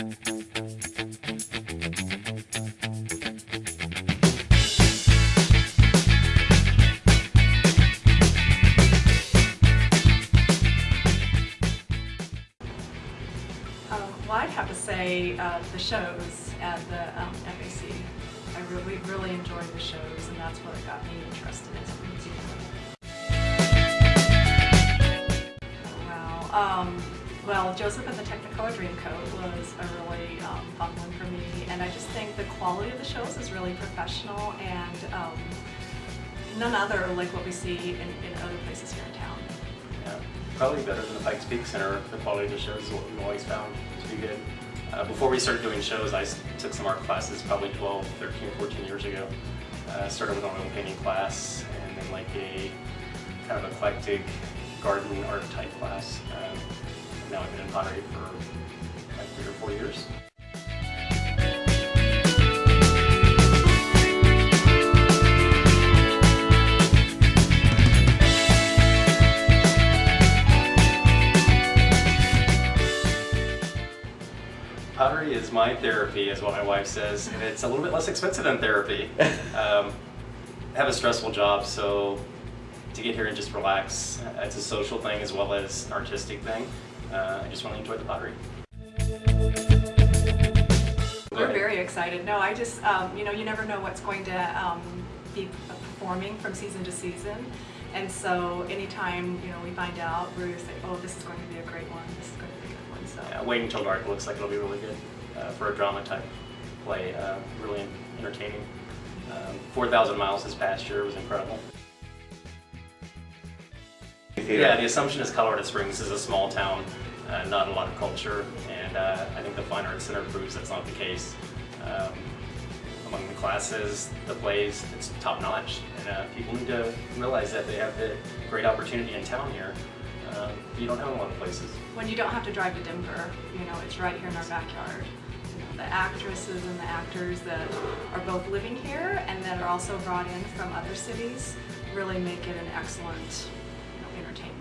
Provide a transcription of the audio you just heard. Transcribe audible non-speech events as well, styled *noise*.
uh, well I have to say uh the shows at the um, FAC. I really, really enjoy the shows, and that's what got me interested in museum. Well, Joseph and the Technicolor Dreamcoat was a really um, fun one for me, and I just think the quality of the shows is really professional and um, none other like what we see in, in other places here in town. Yeah, probably better than the Pikes Peak Center. The quality of the shows is what we've always found to be good. Uh, before we started doing shows, I took some art classes probably 12, 13, 14 years ago. Uh, started with an oil painting class and then like a kind of eclectic garden art type class. Um, now I've been in pottery for like three or four years. Pottery is my therapy, is what my wife says, and it's a little bit less expensive than therapy. *laughs* Um, I have a stressful job, so to get here and just relax, it's a social thing as well as an artistic thing. Uh, I just really enjoy the pottery. We're very excited. No, I just, um, you know, you never know what's going to um, be performing from season to season. And so anytime, you know, we find out, we say, oh, this is going to be a great one, this is going to be a good one, so. Yeah, Wait Until Dark looks like it'll be really good uh, for a drama type play, uh, really entertaining. Um, 4,000 Miles this past year was incredible. Yeah, the assumption is Colorado Springs is a small town, uh, not a lot of culture, and uh, I think the Fine Arts Center proves that's not the case. Um, among the classes, the plays, it's top notch, and uh, people need to realize that they have a great opportunity in town here. Um, you don't have a lot of places. When you don't have to drive to Denver, you know, it's right here in our backyard. The actresses and the actors that are both living here and that are also brought in from other cities really make it an excellent, you know, entertainment.